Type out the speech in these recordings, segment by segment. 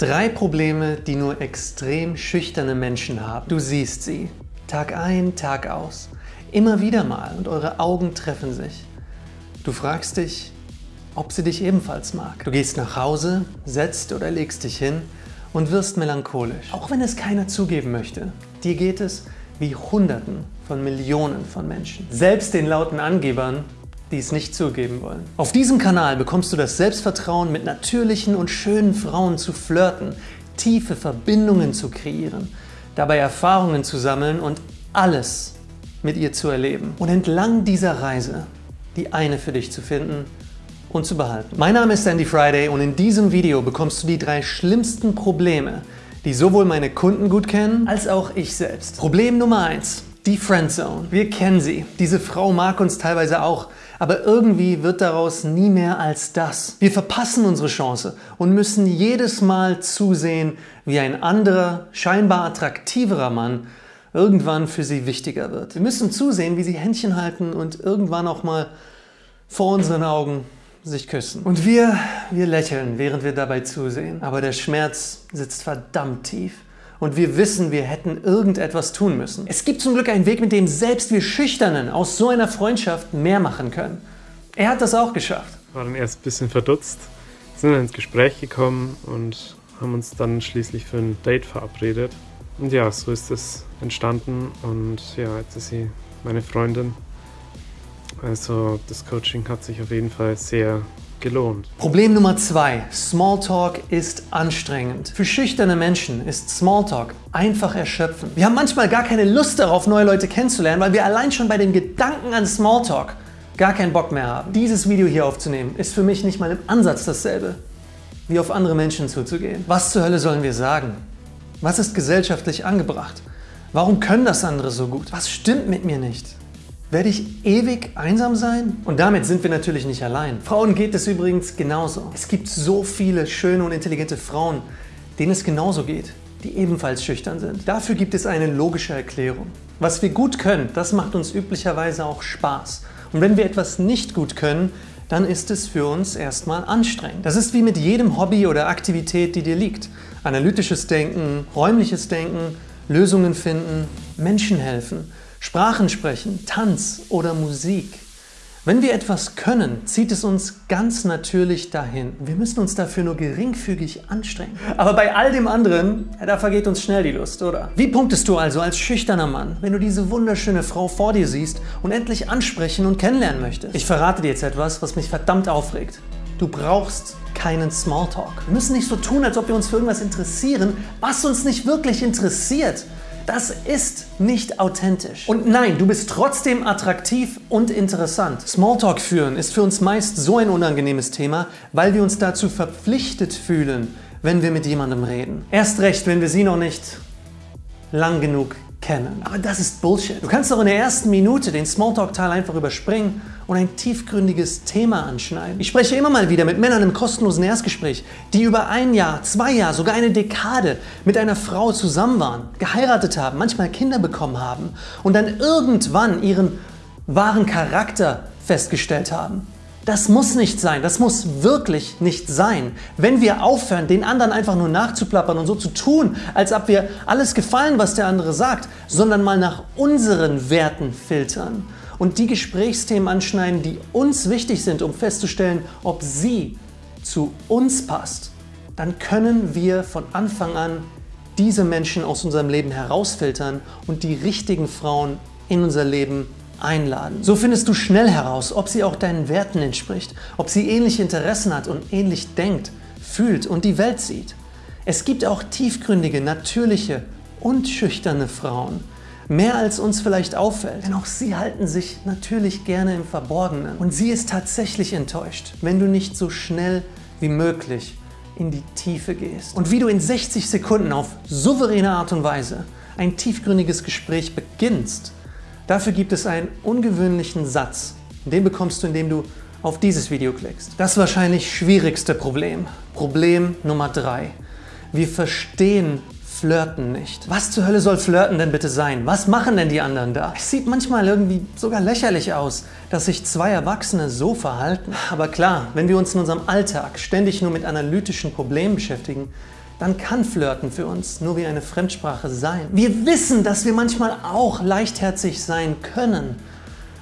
Drei Probleme, die nur extrem schüchterne Menschen haben. Du siehst sie. Tag ein, Tag aus. Immer wieder mal und eure Augen treffen sich. Du fragst dich, ob sie dich ebenfalls mag. Du gehst nach Hause, setzt oder legst dich hin und wirst melancholisch. Auch wenn es keiner zugeben möchte. Dir geht es wie Hunderten von Millionen von Menschen. Selbst den lauten Angebern, die es nicht zugeben wollen. Auf diesem Kanal bekommst du das Selbstvertrauen, mit natürlichen und schönen Frauen zu flirten, tiefe Verbindungen zu kreieren, dabei Erfahrungen zu sammeln und alles mit ihr zu erleben. Und entlang dieser Reise die eine für dich zu finden und zu behalten. Mein Name ist Andy Friday und in diesem Video bekommst du die drei schlimmsten Probleme, die sowohl meine Kunden gut kennen, als auch ich selbst. Problem Nummer eins: die Friendzone. Wir kennen sie. Diese Frau mag uns teilweise auch, aber irgendwie wird daraus nie mehr als das. Wir verpassen unsere Chance und müssen jedes Mal zusehen, wie ein anderer, scheinbar attraktiverer Mann irgendwann für sie wichtiger wird. Wir müssen zusehen, wie sie Händchen halten und irgendwann auch mal vor unseren Augen sich küssen. Und wir, wir lächeln, während wir dabei zusehen. Aber der Schmerz sitzt verdammt tief. Und wir wissen, wir hätten irgendetwas tun müssen. Es gibt zum Glück einen Weg, mit dem selbst wir Schüchternen aus so einer Freundschaft mehr machen können. Er hat das auch geschafft. War dann erst ein bisschen verdutzt, sind ins Gespräch gekommen und haben uns dann schließlich für ein Date verabredet. Und ja, so ist es entstanden und ja, jetzt ist sie meine Freundin. Also das Coaching hat sich auf jeden Fall sehr gelohnt. Problem Nummer zwei: Smalltalk ist anstrengend. Für schüchterne Menschen ist Smalltalk einfach erschöpfend. Wir haben manchmal gar keine Lust darauf, neue Leute kennenzulernen, weil wir allein schon bei den Gedanken an Smalltalk gar keinen Bock mehr haben. Dieses Video hier aufzunehmen ist für mich nicht mal im Ansatz dasselbe, wie auf andere Menschen zuzugehen. Was zur Hölle sollen wir sagen? Was ist gesellschaftlich angebracht? Warum können das andere so gut? Was stimmt mit mir nicht? Werde ich ewig einsam sein? Und damit sind wir natürlich nicht allein. Frauen geht es übrigens genauso. Es gibt so viele schöne und intelligente Frauen, denen es genauso geht, die ebenfalls schüchtern sind. Dafür gibt es eine logische Erklärung. Was wir gut können, das macht uns üblicherweise auch Spaß. Und wenn wir etwas nicht gut können, dann ist es für uns erstmal anstrengend. Das ist wie mit jedem Hobby oder Aktivität, die dir liegt. Analytisches Denken, räumliches Denken, Lösungen finden, Menschen helfen, Sprachen sprechen, Tanz oder Musik. Wenn wir etwas können, zieht es uns ganz natürlich dahin. Wir müssen uns dafür nur geringfügig anstrengen. Aber bei all dem anderen, da vergeht uns schnell die Lust, oder? Wie punktest du also als schüchterner Mann, wenn du diese wunderschöne Frau vor dir siehst und endlich ansprechen und kennenlernen möchtest? Ich verrate dir jetzt etwas, was mich verdammt aufregt. Du brauchst keinen Smalltalk. Wir müssen nicht so tun, als ob wir uns für irgendwas interessieren, was uns nicht wirklich interessiert. Das ist nicht authentisch. Und nein, du bist trotzdem attraktiv und interessant. Smalltalk führen ist für uns meist so ein unangenehmes Thema, weil wir uns dazu verpflichtet fühlen, wenn wir mit jemandem reden. Erst recht, wenn wir sie noch nicht lang genug kennen. Aber das ist Bullshit. Du kannst doch in der ersten Minute den Smalltalk-Teil einfach überspringen und ein tiefgründiges Thema anschneiden. Ich spreche immer mal wieder mit Männern im kostenlosen Erstgespräch, die über ein Jahr, zwei Jahre, sogar eine Dekade mit einer Frau zusammen waren, geheiratet haben, manchmal Kinder bekommen haben und dann irgendwann ihren wahren Charakter festgestellt haben. Das muss nicht sein, das muss wirklich nicht sein. Wenn wir aufhören, den anderen einfach nur nachzuplappern und so zu tun, als ob wir alles gefallen, was der andere sagt, sondern mal nach unseren Werten filtern und die Gesprächsthemen anschneiden, die uns wichtig sind, um festzustellen, ob sie zu uns passt, dann können wir von Anfang an diese Menschen aus unserem Leben herausfiltern und die richtigen Frauen in unser Leben einladen. So findest du schnell heraus, ob sie auch deinen Werten entspricht, ob sie ähnliche Interessen hat und ähnlich denkt, fühlt und die Welt sieht. Es gibt auch tiefgründige, natürliche und schüchterne Frauen. Mehr als uns vielleicht auffällt, denn auch sie halten sich natürlich gerne im Verborgenen. Und sie ist tatsächlich enttäuscht, wenn du nicht so schnell wie möglich in die Tiefe gehst. Und wie du in 60 Sekunden auf souveräne Art und Weise ein tiefgründiges Gespräch beginnst, Dafür gibt es einen ungewöhnlichen Satz. Den bekommst du, indem du auf dieses Video klickst. Das wahrscheinlich schwierigste Problem. Problem Nummer 3. Wir verstehen Flirten nicht. Was zur Hölle soll Flirten denn bitte sein? Was machen denn die anderen da? Es sieht manchmal irgendwie sogar lächerlich aus, dass sich zwei Erwachsene so verhalten. Aber klar, wenn wir uns in unserem Alltag ständig nur mit analytischen Problemen beschäftigen, dann kann Flirten für uns nur wie eine Fremdsprache sein. Wir wissen, dass wir manchmal auch leichtherzig sein können.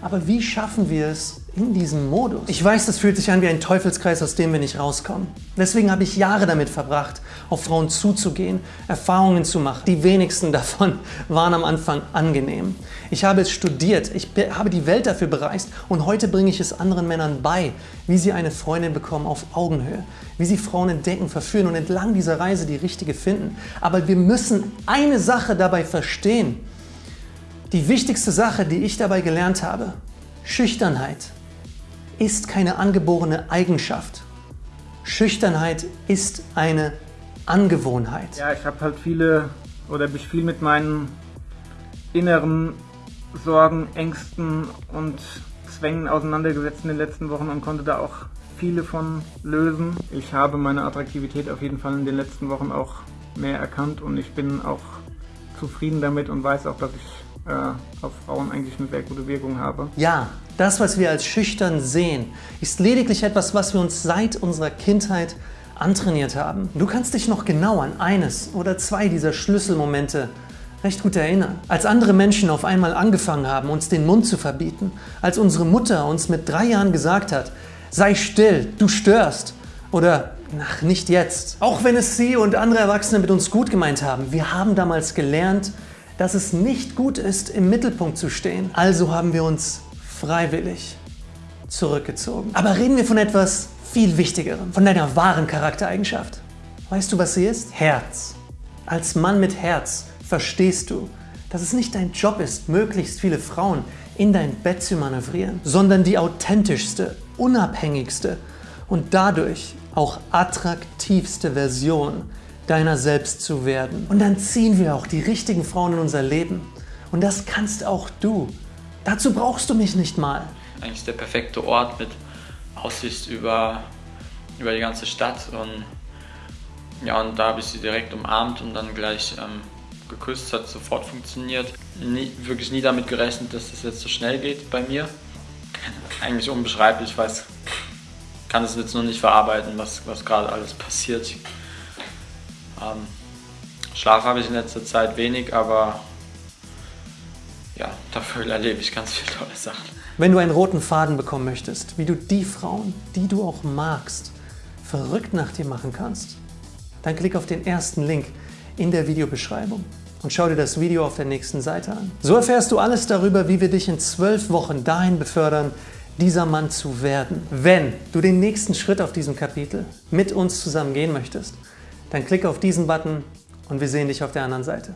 Aber wie schaffen wir es in diesem Modus? Ich weiß, das fühlt sich an wie ein Teufelskreis, aus dem wir nicht rauskommen. Deswegen habe ich Jahre damit verbracht, auf Frauen zuzugehen, Erfahrungen zu machen. Die wenigsten davon waren am Anfang angenehm. Ich habe es studiert, ich habe die Welt dafür bereist und heute bringe ich es anderen Männern bei, wie sie eine Freundin bekommen auf Augenhöhe, wie sie Frauen entdecken, verführen und entlang dieser Reise die richtige finden. Aber wir müssen eine Sache dabei verstehen. Die wichtigste Sache, die ich dabei gelernt habe, Schüchternheit ist keine angeborene Eigenschaft. Schüchternheit ist eine Angewohnheit. Ja, ich habe halt viele oder mich viel mit meinen inneren Sorgen, Ängsten und Zwängen auseinandergesetzt in den letzten Wochen und konnte da auch viele von lösen. Ich habe meine Attraktivität auf jeden Fall in den letzten Wochen auch mehr erkannt und ich bin auch zufrieden damit und weiß auch, dass ich äh, auf Frauen eigentlich eine sehr gute Wirkung habe. Ja, das, was wir als schüchtern sehen, ist lediglich etwas, was wir uns seit unserer Kindheit antrainiert haben. Du kannst dich noch genau an eines oder zwei dieser Schlüsselmomente recht gut erinnern. Als andere Menschen auf einmal angefangen haben, uns den Mund zu verbieten, als unsere Mutter uns mit drei Jahren gesagt hat, sei still, du störst oder ach, nicht jetzt. Auch wenn es sie und andere Erwachsene mit uns gut gemeint haben, wir haben damals gelernt, dass es nicht gut ist, im Mittelpunkt zu stehen. Also haben wir uns freiwillig zurückgezogen. Aber reden wir von etwas viel Wichtigerem, von deiner wahren Charaktereigenschaft. Weißt du, was sie ist? Herz. Als Mann mit Herz verstehst du, dass es nicht dein Job ist, möglichst viele Frauen in dein Bett zu manövrieren, sondern die authentischste, unabhängigste und dadurch auch attraktivste Version deiner selbst zu werden. Und dann ziehen wir auch die richtigen Frauen in unser Leben. Und das kannst auch du. Dazu brauchst du mich nicht mal. Eigentlich der perfekte Ort mit Aussicht über, über die ganze Stadt. Und ja, und da habe ich sie direkt umarmt und dann gleich ähm, geküsst. Hat sofort funktioniert. Nie, wirklich nie damit gerechnet, dass das jetzt so schnell geht bei mir. Eigentlich unbeschreiblich. Ich weiß, kann es jetzt noch nicht verarbeiten, was, was gerade alles passiert. Ähm, Schlaf habe ich in letzter Zeit wenig, aber ja, dafür erlebe ich ganz viele tolle Sachen. Wenn du einen roten Faden bekommen möchtest, wie du die Frauen, die du auch magst, verrückt nach dir machen kannst, dann klick auf den ersten Link in der Videobeschreibung und schau dir das Video auf der nächsten Seite an. So erfährst du alles darüber, wie wir dich in zwölf Wochen dahin befördern, dieser Mann zu werden. Wenn du den nächsten Schritt auf diesem Kapitel mit uns zusammen gehen möchtest, dann klicke auf diesen Button und wir sehen dich auf der anderen Seite.